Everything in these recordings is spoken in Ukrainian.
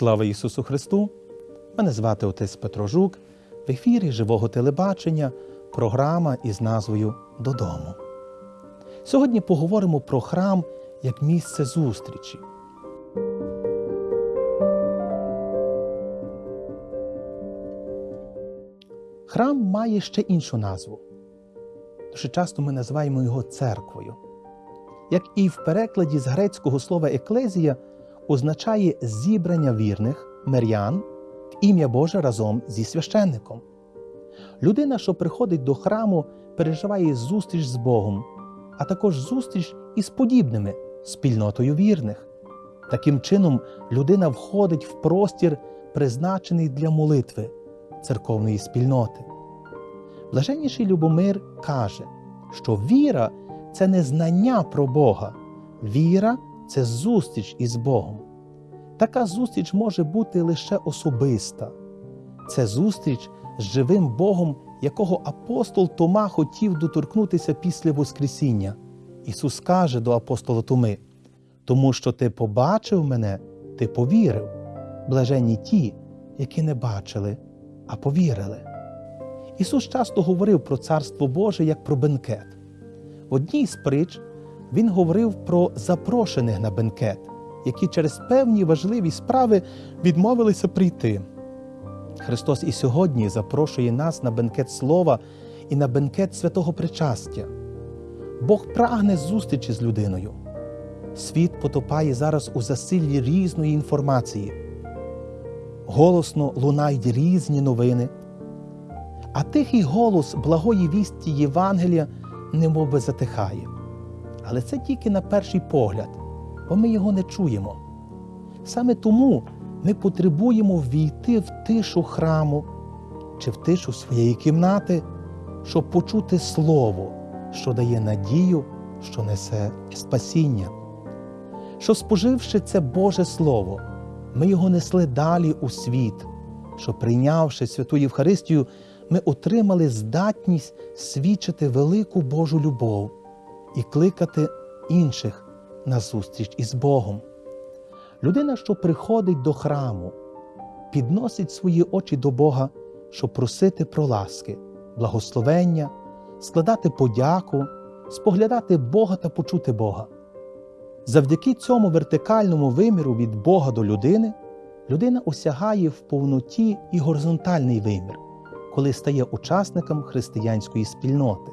Слава Ісусу Христу! Мене звати отець Петро Жук. В ефірі живого телебачення програма із назвою Додому. Сьогодні поговоримо про храм як місце зустрічі. Храм має ще іншу назву. Дуже часто ми називаємо його церквою. Як і в перекладі з грецького слова еклезія означає зібрання вірних мирян в ім'я Боже разом зі священником. Людина, що приходить до храму, переживає зустріч з Богом, а також зустріч із подібними спільнотою вірних. Таким чином, людина входить в простір, призначений для молитви церковної спільноти. Блаженніший Любомир каже, що віра це не знання про Бога, віра це зустріч із Богом. Така зустріч може бути лише особиста. Це зустріч з живим Богом, якого апостол Тома хотів доторкнутися після Воскресіння. Ісус каже до апостола Томи: тому що ти побачив мене, ти повірив. Блаженні ті, які не бачили, а повірили. Ісус часто говорив про Царство Боже як про бенкет. В одній з притч Він говорив про запрошених на бенкет, які через певні важливі справи відмовилися прийти. Христос і сьогодні запрошує нас на бенкет Слова і на бенкет святого причастя. Бог прагне зустрічі з людиною. Світ потопає зараз у засиллі різної інформації. Голосно лунають різні новини, а тихий голос благої вісті Євангелія немов би затихає. Але це тільки на перший погляд, бо ми його не чуємо. Саме тому ми потребуємо ввійти в тишу храму чи в тишу своєї кімнати, щоб почути Слово, що дає надію, що несе спасіння. Що, споживши це Боже Слово, ми його несли далі у світ, що, прийнявши святу Євхаристію, ми отримали здатність свідчити велику Божу любов і кликати інших на зустріч із Богом. Людина, що приходить до храму, підносить свої очі до Бога, щоб просити про ласки, благословення, складати подяку, споглядати Бога та почути Бога. Завдяки цьому вертикальному виміру від Бога до людини, людина осягає в повноті і горизонтальний вимір, коли стає учасником християнської спільноти.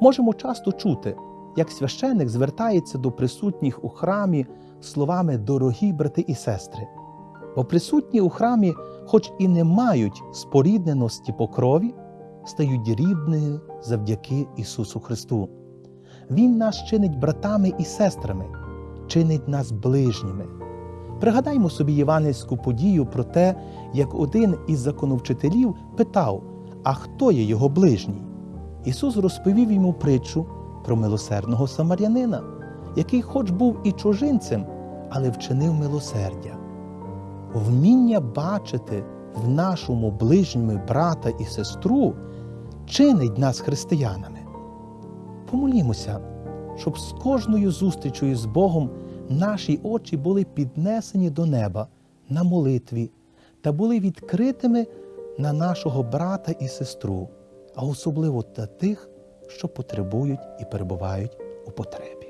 Можемо часто чути, як священик звертається до присутніх у храмі словами дорогі брати і сестри, бо присутні у храмі, хоч і не мають спорідненості по крові, стають рідними завдяки Ісусу Христу. Він нас чинить братами і сестрами, чинить нас ближніми. Пригадаймо собі євангельську подію про те, як один із законовчителів питав, а хто є його ближній? Ісус розповів йому притчу про милосердного самарянина, який, хоч був і чужинцем, але вчинив милосердя. Вміння бачити в нашому ближньому брата і сестру чинить нас християнами. Помолімося, щоб з кожною зустрічою з Богом наші очі були піднесені до неба на молитві та були відкритими на нашого брата і сестру, а особливо для тих, що потребують і перебувають у потребі.